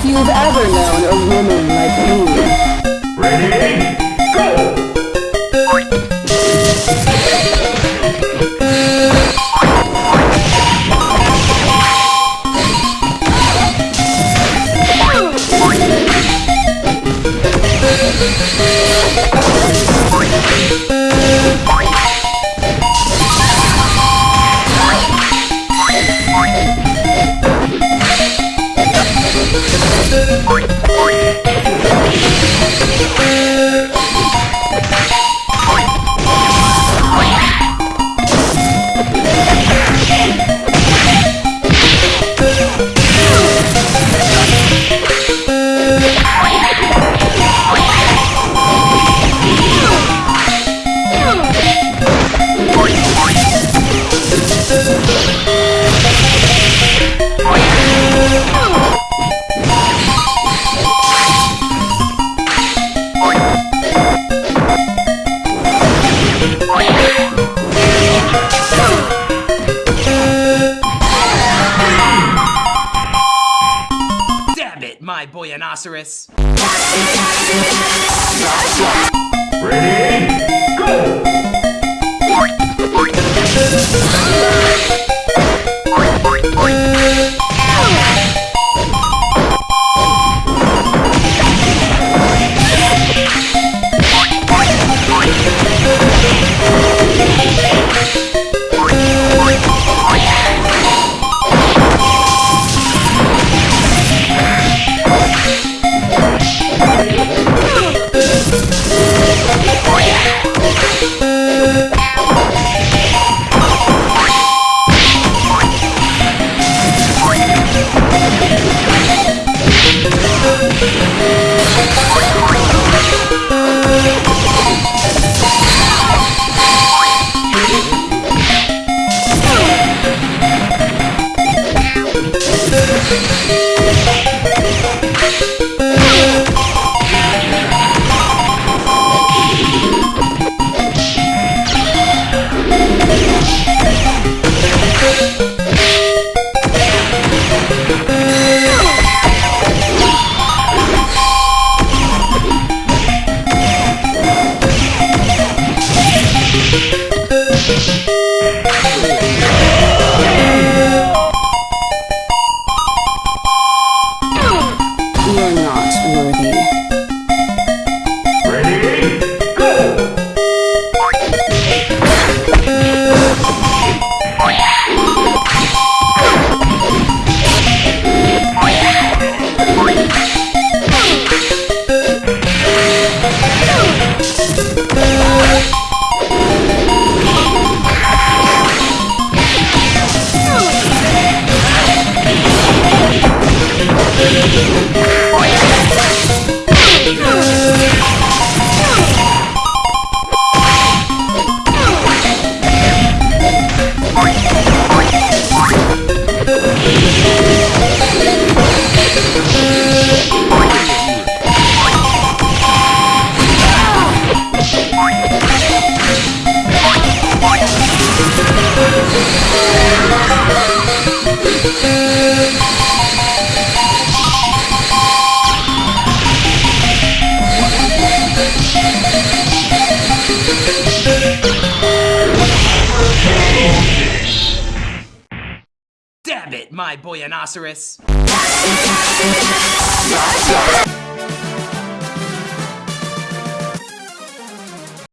you've ever known a woman like me. Ready, it! Ready, go! Música Damn it, my boyonoceros!